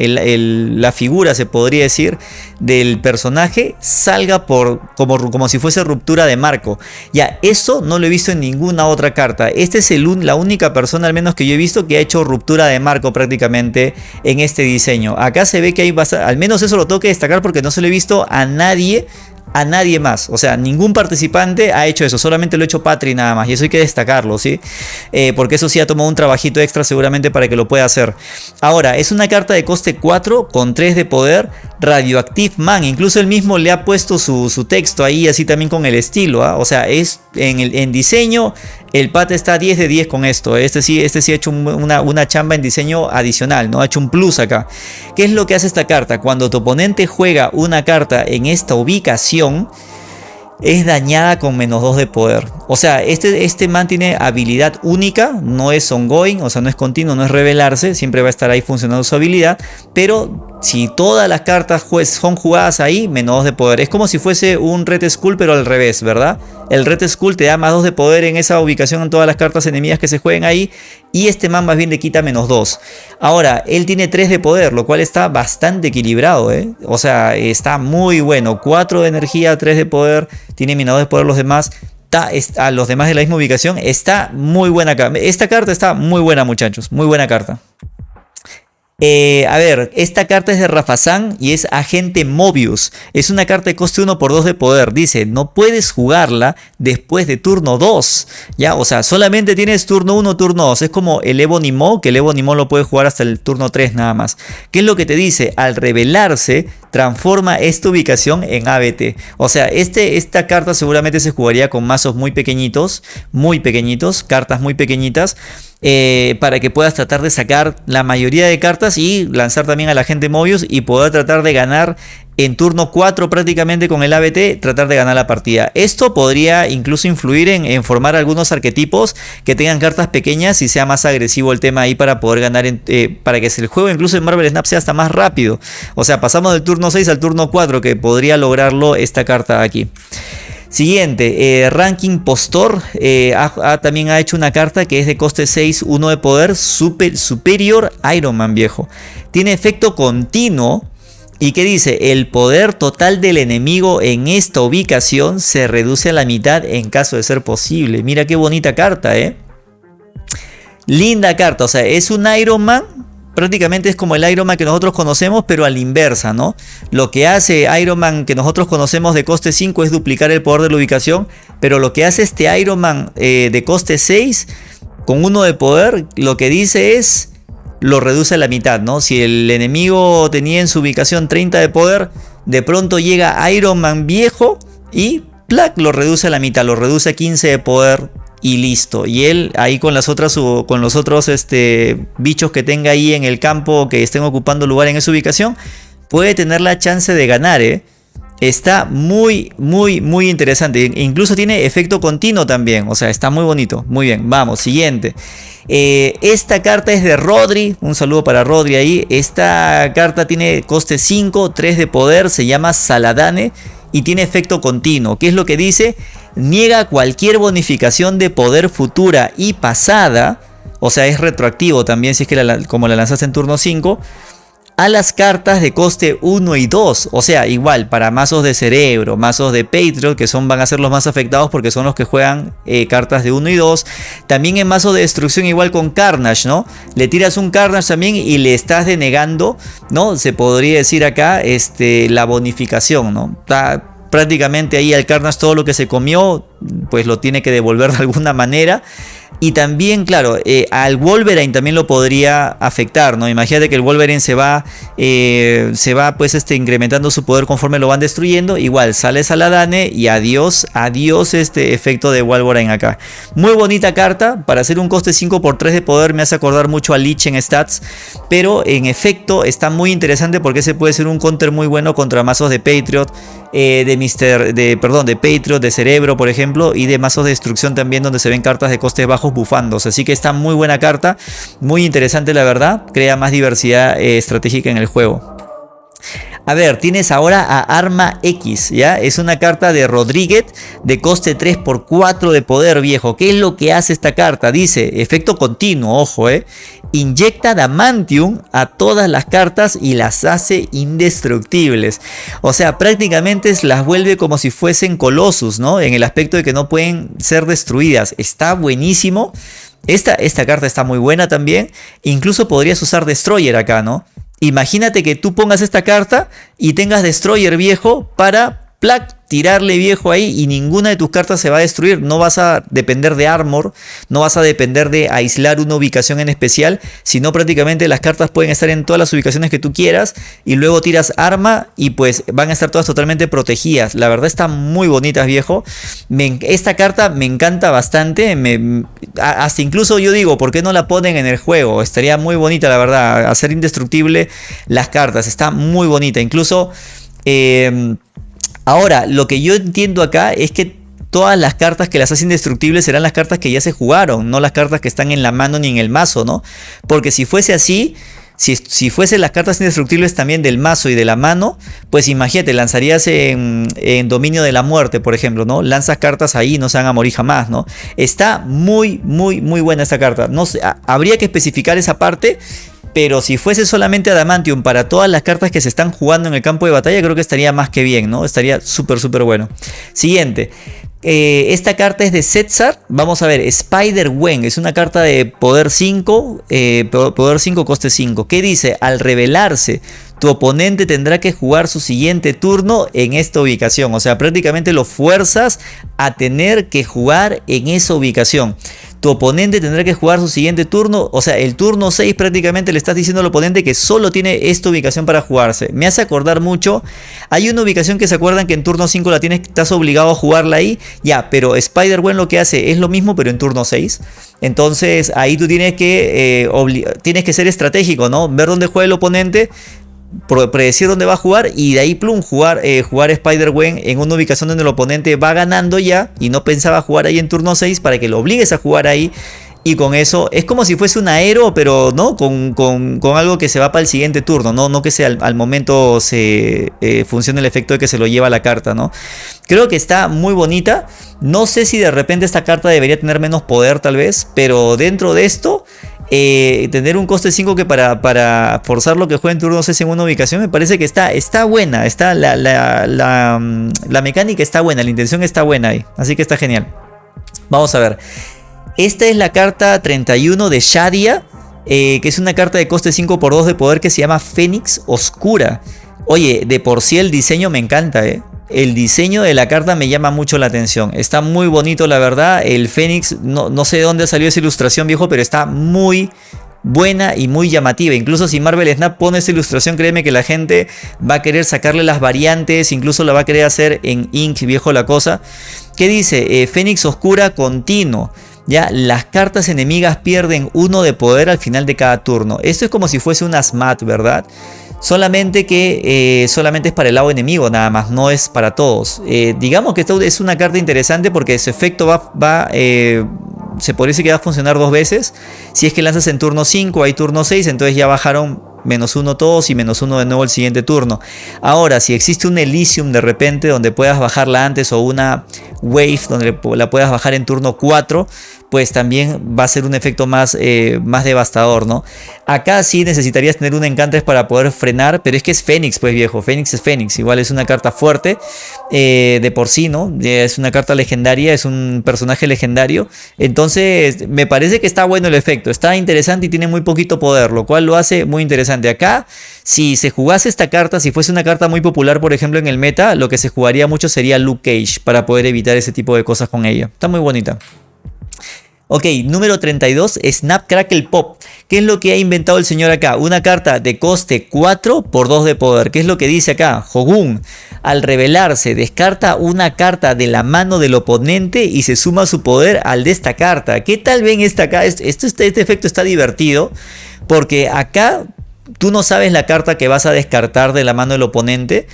la figura se podría decir, del personaje salga por, como, como si fuese ruptura de marco. Ya, eso no lo he visto en ninguna otra carta. Esta es el, la única persona, al menos que yo he visto, que ha hecho ruptura de marco prácticamente en este diseño. Acá se ve que hay al menos eso lo tengo que destacar porque no se lo he visto a nadie a nadie más. O sea, ningún participante ha hecho eso. Solamente lo ha hecho Patri nada más. Y eso hay que destacarlo, ¿sí? Eh, porque eso sí ha tomado un trabajito extra seguramente para que lo pueda hacer. Ahora, es una carta de coste 4 con 3 de poder. Radioactive Man. Incluso él mismo le ha puesto su, texto ahí, así también con el estilo. ¿ah? O sea, es en, el, en diseño, el pat está 10 de 10 con esto. Este sí, este sí ha hecho una, una, chamba en diseño adicional, ¿no? Ha hecho un plus acá. ¿Qué es lo que hace esta carta? Cuando tu oponente juega una carta en esta ubicación, es dañada con menos 2 de poder. O sea, este, este man tiene habilidad única, no es ongoing, o sea, no es continuo, no es revelarse, siempre va a estar ahí funcionando su habilidad, pero si todas las cartas son jugadas ahí, menos 2 de poder. Es como si fuese un Red Skull, pero al revés, ¿verdad? El Red Skull te da más 2 de poder en esa ubicación en todas las cartas enemigas que se jueguen ahí, y este man más bien le quita menos 2. Ahora, él tiene 3 de poder, lo cual está bastante equilibrado, ¿eh? O sea, está muy bueno. 4 de energía, 3 de poder, tiene menos 2 de poder los demás. A los demás de la misma ubicación, está muy buena. Esta carta está muy buena, muchachos, muy buena carta. Eh, a ver, esta carta es de Rafazán y es Agente Mobius. Es una carta de coste 1 por 2 de poder. Dice, no puedes jugarla después de turno 2. Ya, o sea, solamente tienes turno 1, turno 2. Es como el Ebonimo, que el Ebonimo lo puedes jugar hasta el turno 3 nada más. ¿Qué es lo que te dice? Al revelarse, transforma esta ubicación en ABT. O sea, este, esta carta seguramente se jugaría con mazos muy pequeñitos, muy pequeñitos, cartas muy pequeñitas. Eh, para que puedas tratar de sacar la mayoría de cartas y lanzar también a la gente Mobius y poder tratar de ganar en turno 4 prácticamente con el ABT tratar de ganar la partida. Esto podría incluso influir en, formar algunos arquetipos que tengan cartas pequeñas y sea más agresivo el tema ahí para poder ganar, eh, para que el juego incluso en Marvel Snap sea hasta más rápido. O sea, pasamos del turno 6 al turno 4 que podría lograrlo esta carta aquí. Siguiente, eh, Ranking Postor eh, también ha hecho una carta que es de coste 6, 1 de poder, super, Superior Iron Man viejo. Tiene efecto continuo y que dice, el poder total del enemigo en esta ubicación se reduce a la mitad en caso de ser posible. Mira qué bonita carta, ¿eh? Linda carta, o sea, es un Iron Man prácticamente es como el Iron Man que nosotros conocemos, pero a la inversa, ¿no? Lo que hace Iron Man que nosotros conocemos de coste 5 es duplicar el poder de la ubicación, pero lo que hace este Iron Man eh, de coste 6 con uno de poder, lo que dice es lo reduce a la mitad, ¿no? Si el enemigo tenía en su ubicación 30 de poder, de pronto llega Iron Man viejo y ¡plac! lo reduce a la mitad, lo reduce a 15 de poder y listo. Y él ahí con las otras con los otros este, bichos que tenga ahí en el campo que estén ocupando lugar en esa ubicación, puede tener la chance de ganar, ¿eh? Está muy, muy, muy interesante. Incluso tiene efecto continuo también. O sea, está muy bonito. Muy bien, vamos, siguiente. Eh, esta carta es de Rodri. Un saludo para Rodri ahí. Esta carta tiene coste 5, 3 de poder. Se llama Saladane y tiene efecto continuo. ¿Qué es lo que dice? Niega cualquier bonificación de poder futura y pasada. O sea, es retroactivo también si es que como la lanzaste en turno 5 a las cartas de coste 1 y 2. O sea, igual para mazos de cerebro, mazos de Patriot, que son, van a ser los más afectados porque son los que juegan eh, cartas de 1 y 2. También en mazo de destrucción igual con Carnage, ¿no? Le tiras un Carnage también y le estás denegando, ¿no? Se podría decir acá este, la bonificación, ¿no? Está prácticamente ahí al Carnage todo lo que se comió, pues lo tiene que devolver de alguna manera. Y también, claro, eh, al Wolverine también lo podría afectar, ¿no? Imagínate que el Wolverine se va, eh, se va pues este, incrementando su poder conforme lo van destruyendo. Igual, sale Saladane y adiós, adiós este efecto de Wolverine acá. Muy bonita carta, para hacer un coste 5 por 3 de poder me hace acordar mucho a Lich en stats. Pero en efecto está muy interesante porque ese puede ser un counter muy bueno contra mazos de Patriot. Eh, de Mister, de, perdón, de Patriot, de Cerebro, por ejemplo, y de mazos de destrucción también, donde se ven cartas de costes bajos bufándose. Así que está muy buena carta, muy interesante la verdad, crea más diversidad eh, estratégica en el juego. A ver, tienes ahora a Arma X, ¿ya? Es una carta de Rodríguez de coste 3 por 4 de poder viejo. ¿Qué es lo que hace esta carta? Dice, efecto continuo, ojo, ¿eh? Inyecta Damantium a todas las cartas y las hace indestructibles. O sea, prácticamente las vuelve como si fuesen Colossus, ¿no? En el aspecto de que no pueden ser destruidas. Está buenísimo. Esta, esta carta está muy buena también. Incluso podrías usar Destroyer acá, ¿no? Imagínate que tú pongas esta carta y tengas Destroyer viejo para tirarle viejo ahí y ninguna de tus cartas se va a destruir. No vas a depender de armor, no vas a depender de aislar una ubicación en especial, sino prácticamente las cartas pueden estar en todas las ubicaciones que tú quieras y luego tiras arma y pues van a estar todas totalmente protegidas. La verdad está muy bonitas viejo. esta carta me encanta bastante, hasta incluso yo digo, ¿por qué no la ponen en el juego? Estaría muy bonita la verdad, hacer indestructible las cartas, está muy bonita. Incluso... Eh, Ahora, lo que yo entiendo acá es que todas las cartas que las hacen indestructibles serán las cartas que ya se jugaron, no las cartas que están en la mano ni en el mazo, ¿no? Porque si fuese así, si, si fuesen las cartas indestructibles también del mazo y de la mano, pues imagínate, lanzarías en, Dominio de la Muerte, por ejemplo, ¿no? Lanzas cartas ahí, no se van a morir jamás, ¿no? Está muy, muy, muy buena esta carta. No sé, habría que especificar esa parte pero si fuese solamente Adamantium para todas las cartas que se están jugando en el campo de batalla, creo que estaría más que bien, ¿no? Estaría súper, súper bueno. Siguiente. Eh, esta carta es de Setzar. Vamos a ver, Spider-Wen. Es una carta de poder 5, eh, poder 5, coste 5. ¿Qué dice? Al revelarse, tu oponente tendrá que jugar su siguiente turno en esta ubicación. O sea, prácticamente lo fuerzas a tener que jugar en esa ubicación tu oponente tendrá que jugar su siguiente turno, o sea, el turno 6 prácticamente le estás diciendo al oponente que solo tiene esta ubicación para jugarse. Me hace acordar mucho, hay una ubicación que se acuerdan que en turno 5 la tienes, estás obligado a jugarla ahí, ya, pero Spider-Gwen lo que hace es lo mismo pero en turno 6. Entonces ahí tú tienes que, eh, tienes que ser estratégico, ¿no? Ver dónde juega el oponente, predecir dónde va a jugar y de ahí plum jugar, eh, jugar Spider-Gwen en una ubicación donde el oponente va ganando ya y no pensaba jugar ahí en turno 6 para que lo obligues a jugar ahí y con eso es como si fuese un aero, pero no con, algo que se va para el siguiente turno, no, no que sea al, momento se eh, funcione el efecto de que se lo lleva la carta, ¿no? Creo que está muy bonita. No sé si de repente esta carta debería tener menos poder, tal vez, pero dentro de esto eh, tener un coste 5 que para, para forzar lo que juega en turno 6 en una ubicación me parece que está, está buena, está la, la, mm, la, mecánica está buena, la intención está buena ahí, así que está genial. Vamos a ver, esta es la carta 31 de Shadia, eh, que es una carta de coste 5 por 2 de poder que se llama Fénix Oscura. Oye, de por sí el diseño me encanta, eh. El diseño de la carta me llama mucho la atención. Está muy bonito, la verdad. El Fénix, no, no sé de dónde salió esa ilustración, viejo, pero está muy buena y muy llamativa. Incluso si Marvel Snap pone esa ilustración, créeme que la gente va a querer sacarle las variantes, incluso la va a querer hacer en Ink, viejo la cosa. ¿Qué dice? Eh, Fénix Oscura continuo. Ya, las cartas enemigas pierden uno de poder al final de cada turno. Esto es como si fuese un Asmat, ¿verdad? Solamente que eh, solamente es para el lado enemigo nada más, no es para todos. Eh, digamos que esta es una carta interesante porque su efecto va, eh, se parece que va a funcionar dos veces. Si es que lanzas en turno 5, hay turno 6, entonces ya bajaron menos uno todos y menos uno de nuevo el siguiente turno. Ahora, si existe un Elysium de repente donde puedas bajarla antes o una Wave donde la puedas bajar en turno 4, pues también va a ser un efecto más, eh, más devastador, ¿no? Acá sí necesitarías tener un encantres para poder frenar, pero es que es Fénix, pues viejo, Fénix es Fénix, igual es una carta fuerte eh, de por sí, ¿no? Es una carta legendaria, es un personaje legendario, entonces me parece que está bueno el efecto, está interesante y tiene muy poquito poder, lo cual lo hace muy interesante. Acá, si se jugase esta carta, si fuese una carta muy popular, por ejemplo, en el meta, lo que se jugaría mucho sería Luke Cage para poder evitar ese tipo de cosas con ella. Está muy bonita. Ok, número 32, Snapcrackle Pop. ¿Qué es lo que ha inventado el señor acá? Una carta de coste 4 por 2 de poder. ¿Qué es lo que dice acá? Hogun, al revelarse, descarta una carta de la mano del oponente y se suma su poder al de esta carta. ¿Qué tal ven esta acá? Esto, este efecto está divertido porque acá tú no sabes la carta que vas a descartar de la mano del oponente,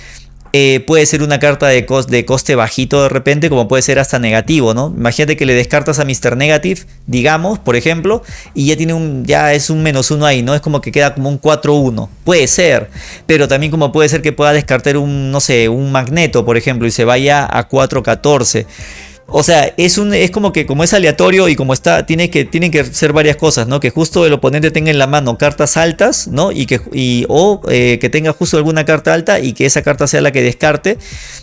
eh, puede ser una carta de, coste bajito de repente, como puede ser hasta negativo, ¿no? Imagínate que le descartas a Mr. Negative, digamos, por ejemplo, y ya tiene un, ya es un menos uno ahí, ¿no? Es como que queda como un 4-1. Puede ser, pero también como puede ser que pueda descartar un, no sé, un magneto, por ejemplo, y se vaya a 4-14. O sea, es, un, es como que como es aleatorio y como está, tiene que, tienen que ser varias cosas, ¿no? Que justo el oponente tenga en la mano cartas altas, ¿no? Y que, y, o eh, que tenga justo alguna carta alta y que esa carta sea la que descarte.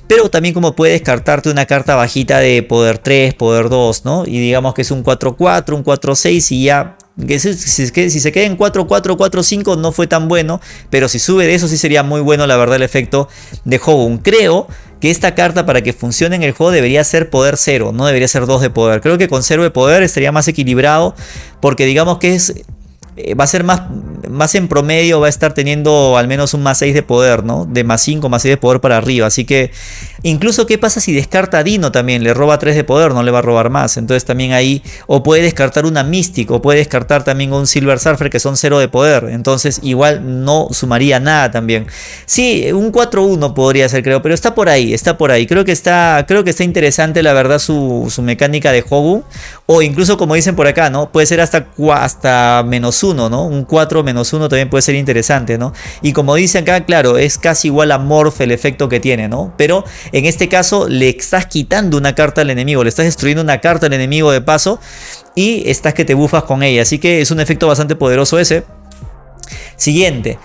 Pero también como puede descartarte una carta bajita de poder 3, poder 2, ¿no? Y digamos que es un 4-4, un 4-6 y ya que si, si, se queda en 4-4-4-5 no fue tan bueno, pero si sube de eso sí sería muy bueno la verdad el efecto de Hogun. Creo que esta carta para que funcione en el juego debería ser poder 0, no debería ser 2 de poder. Creo que con 0 de poder estaría más equilibrado porque digamos que es eh, va a ser más, más en promedio va a estar teniendo al menos un más 6 de poder, ¿no? De más 5, más 6 de poder para arriba. Así que incluso qué pasa si descarta a Dino también, le roba 3 de poder, no le va a robar más. Entonces también ahí, o puede descartar una Mystic, o puede descartar también un Silver Surfer que son 0 de poder. Entonces igual no sumaría nada también. Sí, un 4-1 podría ser creo, pero está por ahí, está por ahí. Creo que está, creo que está interesante la verdad su, su mecánica de Hogu. O incluso como dicen por acá, ¿no? Puede ser hasta, hasta menos 1, ¿no? Un 4 menos 1 también puede ser interesante, ¿no? Y como dice acá, claro, es casi igual a Morph el efecto que tiene, ¿no? Pero en este caso le estás quitando una carta al enemigo, le estás destruyendo una carta al enemigo de paso y estás que te bufas con ella. Así que es un efecto bastante poderoso ese. Siguiente.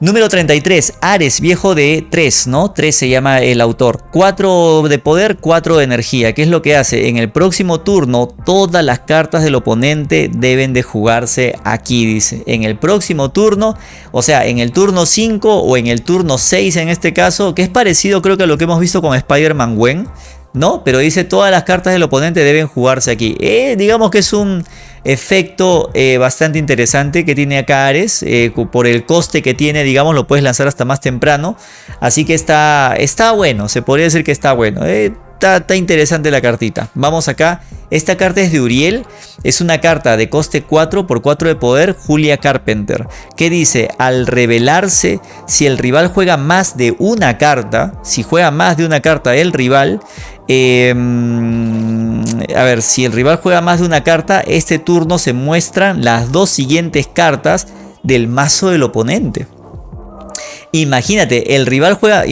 Número 33, Ares, viejo de 3, ¿no? 3 se llama el autor. 4 de poder, 4 de energía. ¿Qué es lo que hace? En el próximo turno, todas las cartas del oponente deben de jugarse aquí, dice. En el próximo turno, o sea, en el turno 5 o en el turno 6 en este caso, que es parecido creo que a lo que hemos visto con Spider-Man Gwen. ¿no? Pero dice todas las cartas del oponente deben jugarse aquí. Eh, digamos que es un efecto eh, bastante interesante que tiene acá Ares. Eh, por el coste que tiene, digamos, lo puedes lanzar hasta más temprano. Así que está, está bueno, se podría decir que está bueno. Está, está, interesante la cartita. Vamos acá. Esta carta es de Uriel. Es una carta de coste 4 por 4 de poder. Julia Carpenter. Que dice, al revelarse, si el rival juega más de una carta. Si juega más de una carta el rival. Em, a ver, si el rival juega más de una carta, este turno se muestran las dos siguientes cartas del mazo del oponente. Imagínate, el rival juega.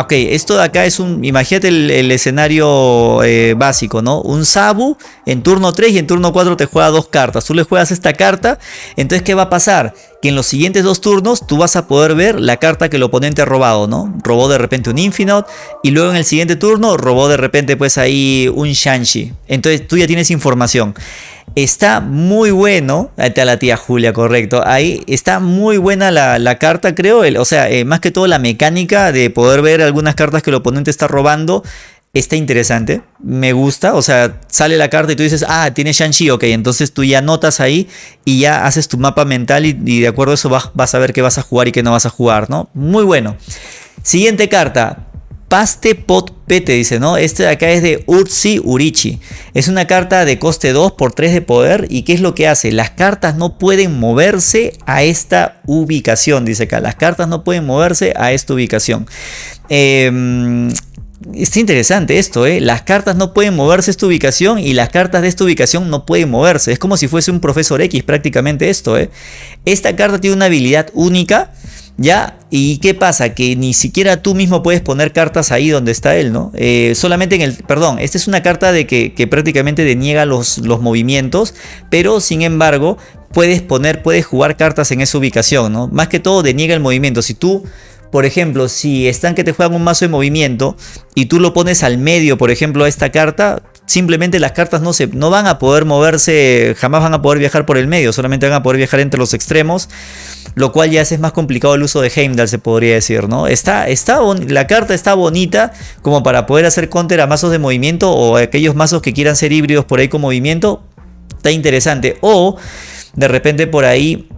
Ok, esto de acá es un. Imagínate el, escenario eh, básico, ¿no? Un Sabu en turno 3 y en turno 4 te juega dos cartas. Tú le juegas esta carta. Entonces, ¿qué va a pasar? Que en los siguientes dos turnos tú vas a poder ver la carta que el oponente ha robado, ¿no? Robó de repente un Infinite. Y luego en el siguiente turno robó de repente, pues ahí un Shanshi. Entonces tú ya tienes información. Está muy bueno, ahí está la tía Julia, correcto. Ahí está muy buena la, carta, creo. o sea, eh, más que todo la mecánica de poder ver algunas cartas que el oponente está robando. Está interesante, me gusta, o sea, sale la carta y tú dices, ah, tiene Shang-Chi, ok, entonces tú ya notas ahí y ya haces tu mapa mental y, de acuerdo a eso vas, vas, a ver qué vas a jugar y qué no vas a jugar, ¿no? Muy bueno. Siguiente carta, Paste Pot Pete dice, ¿no? Este de acá es de Ursi Urichi. Es una carta de coste 2 por 3 de poder. ¿Y qué es lo que hace? Las cartas no pueden moverse a esta ubicación, dice acá. Las cartas no pueden moverse a esta ubicación. Eh, Está interesante esto, ¿eh? Las cartas no pueden moverse esta ubicación y las cartas de esta ubicación no pueden moverse. Es como si fuese un profesor X prácticamente esto, ¿eh? Esta carta tiene una habilidad única ¿Ya? ¿Y qué pasa? Que ni siquiera tú mismo puedes poner cartas ahí donde está él, ¿no? Eh, solamente en el... Perdón, esta es una carta de que, prácticamente deniega los, los movimientos, pero sin embargo puedes poner, puedes jugar cartas en esa ubicación, ¿no? Más que todo deniega el movimiento. Si tú por ejemplo, si están que te juegan un mazo de movimiento y tú lo pones al medio, por ejemplo, a esta carta, simplemente las cartas no, se, no van a poder moverse, jamás van a poder viajar por el medio, solamente van a poder viajar entre los extremos, lo cual ya hace más complicado el uso de Heimdall, se podría decir, ¿no? Está, está la carta está bonita como para poder hacer counter a mazos de movimiento o aquellos mazos que quieran ser híbridos por ahí con movimiento, está interesante. O de repente por ahí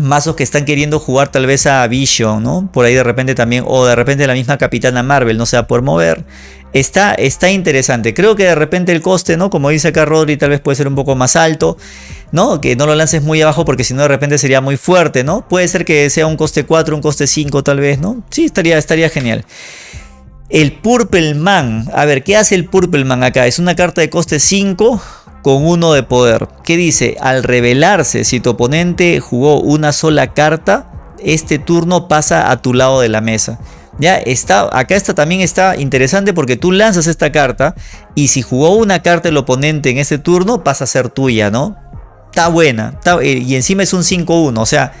mazos que están queriendo jugar tal vez a Vision, ¿no? Por ahí de repente también, o de repente la misma Capitana Marvel no se va a poder mover. Está, está interesante. Creo que de repente el coste, ¿no? Como dice acá Rodri, tal vez puede ser un poco más alto, ¿no? Que no lo lances muy abajo porque si no de repente sería muy fuerte, ¿no? Puede ser que sea un coste 4, un coste 5 tal vez, ¿no? Sí, estaría, estaría genial. El Purple Man. A ver, ¿qué hace el Purple Man acá? Es una carta de coste 5 con uno de poder. ¿Qué dice? Al revelarse, si tu oponente jugó una sola carta, este turno pasa a tu lado de la mesa. Ya está, acá está también está interesante porque tú lanzas esta carta y si jugó una carta el oponente en ese turno pasa a ser tuya, ¿no? Está buena, eh, y encima es un 5-1, o sea,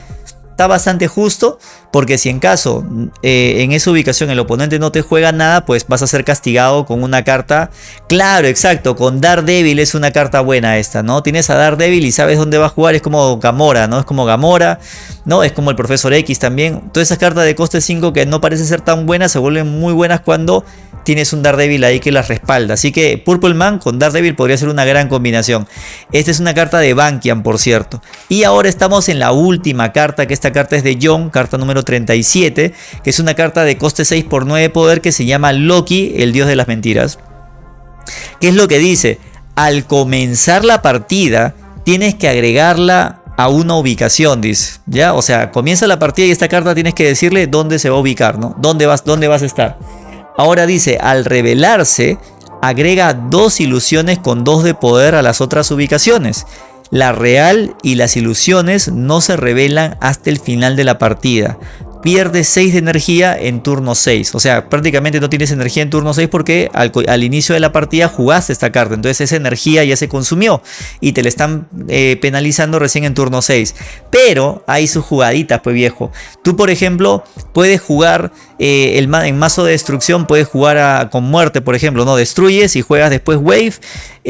está bastante justo porque si en caso eh, en esa ubicación el oponente no te juega nada, pues vas a ser castigado con una carta. Claro, exacto, con Daredevil es una carta buena esta, ¿no? Tienes a Daredevil y sabes dónde va a jugar, es como Gamora, ¿no? Es como Gamora, ¿no? Es como el Profesor X también. Todas esas cartas de coste 5 que no parece ser tan buenas se vuelven muy buenas cuando tienes un Daredevil ahí que las respalda. Así que Purple Man con Daredevil podría ser una gran combinación. Esta es una carta de Bankian, por cierto. Y ahora estamos en la última carta, que esta carta es de John, carta número 37, que es una carta de coste 6 por 9 poder que se llama Loki, el dios de las mentiras. ¿Qué es lo que dice? Al comenzar la partida, tienes que agregarla a una ubicación, dice. ¿Ya? O sea, comienza la partida y esta carta tienes que decirle dónde se va a ubicar, ¿no? ¿Dónde vas, dónde vas a estar? Ahora dice, al revelarse, agrega dos ilusiones con dos de poder a las otras ubicaciones. La real y las ilusiones no se revelan hasta el final de la partida pierdes 6 de energía en turno 6. O sea, prácticamente no tienes energía en turno 6 porque al, inicio de la partida jugaste esta carta. Entonces esa energía ya se consumió y te la están eh, penalizando recién en turno 6. Pero hay sus jugaditas, pues viejo. Tú, por ejemplo, puedes jugar eh, el, en mazo de destrucción, puedes jugar con muerte, por ejemplo. No destruyes y juegas después Wave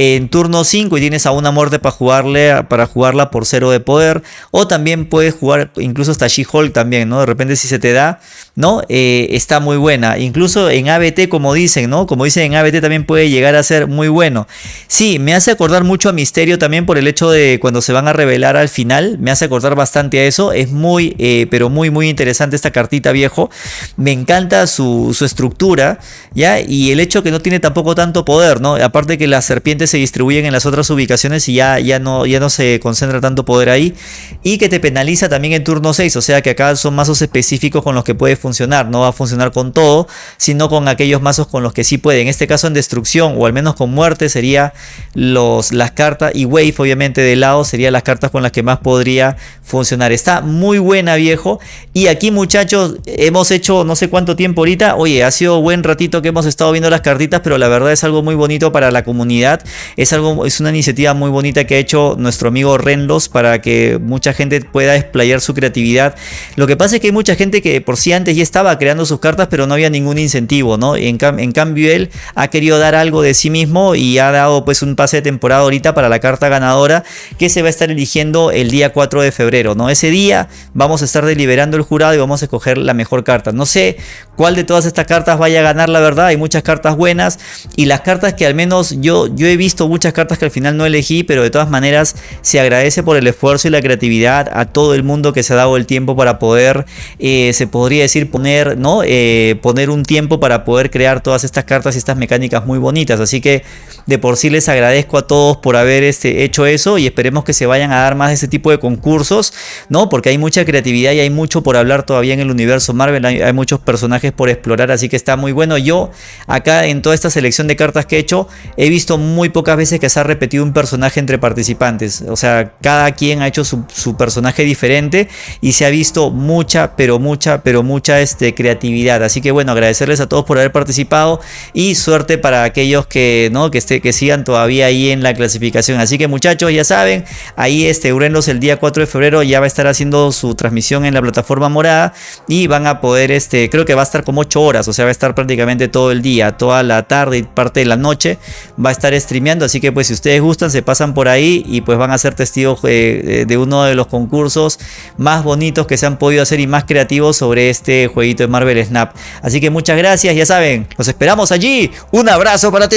en turno 5 y tienes a una muerte para, jugarle, para jugarla por 0 de poder. O también puedes jugar incluso hasta She-Hulk también, ¿no? De repente si se te da, ¿no? Eh, está muy buena. Incluso en ABT, como dicen, ¿no? Como dicen en ABT también puede llegar a ser muy bueno. Sí, me hace acordar mucho a Misterio también por el hecho de cuando se van a revelar al final. Me hace acordar bastante a eso. Es muy, eh, pero muy, muy interesante esta cartita viejo. Me encanta su, su, estructura, ¿ya? Y el hecho que no tiene tampoco tanto poder, ¿no? Aparte que las serpientes se distribuyen en las otras ubicaciones y ya, ya, no, ya no se concentra tanto poder ahí. Y que te penaliza también en turno 6, o sea que acá son mazos específicos con los que puede funcionar. No va a funcionar con todo, sino con aquellos mazos con los que sí puede. En este caso en destrucción o al menos con muerte sería los, las cartas y wave obviamente de lado sería las cartas con las que más podría funcionar. Está muy buena viejo. Y aquí muchachos hemos hecho no sé cuánto tiempo ahorita. Oye, ha sido buen ratito que hemos estado viendo las cartitas, pero la verdad es algo muy bonito para la comunidad. Es algo, es una iniciativa muy bonita que ha hecho nuestro amigo Renlos para que mucha gente pueda explayar su creatividad. Lo que pasa es que hay mucha gente que por sí antes ya estaba creando sus cartas, pero no había ningún incentivo, ¿no? En, en cambio él ha querido dar algo de sí mismo y ha dado pues un pase de temporada ahorita para la carta ganadora que se va a estar eligiendo el día 4 de febrero, ¿no? Ese día vamos a estar deliberando el jurado y vamos a escoger la mejor carta. No sé cuál de todas estas cartas vaya a ganar, la verdad. Hay muchas cartas buenas y las cartas que al menos yo, yo he visto muchas cartas que al final no elegí, pero de todas maneras se agradece por el esfuerzo y la creatividad a todo el mundo que se ha dado el tiempo para poder, eh, se podría decir, poner, ¿no? Eh, poner un tiempo para poder crear todas estas cartas y estas mecánicas muy bonitas. Así que de por sí les agradezco a todos por haber este, hecho eso y esperemos que se vayan a dar más de este tipo de concursos, ¿no? Porque hay mucha creatividad y hay mucho por hablar todavía en el universo Marvel, hay, hay muchos personajes por explorar, así que está muy bueno. Yo acá en toda esta selección de cartas que he hecho, he visto muy pocas veces que se ha repetido un personaje entre participantes. O sea, cada quien ha hecho su, personaje diferente y se ha visto mucha, pero mucha, pero mucha este, creatividad. Así que bueno, agradecerles a todos por haber participado y suerte para aquellos que, ¿no? que, esté, que sigan todavía ahí en la clasificación. Así que muchachos, ya saben, ahí este Urenlos el día 4 de febrero ya va a estar haciendo su transmisión en la plataforma morada y van a poder, este, creo que va a estar como 8 horas, o sea, va a estar prácticamente todo el día, toda la tarde y parte de la noche va a estar Así que pues si ustedes gustan, se pasan por ahí y pues van a ser testigos eh, de uno de los concursos más bonitos que se han podido hacer y más creativos sobre este jueguito de Marvel Snap. Así que muchas gracias, ya saben, los esperamos allí. Un abrazo para ti.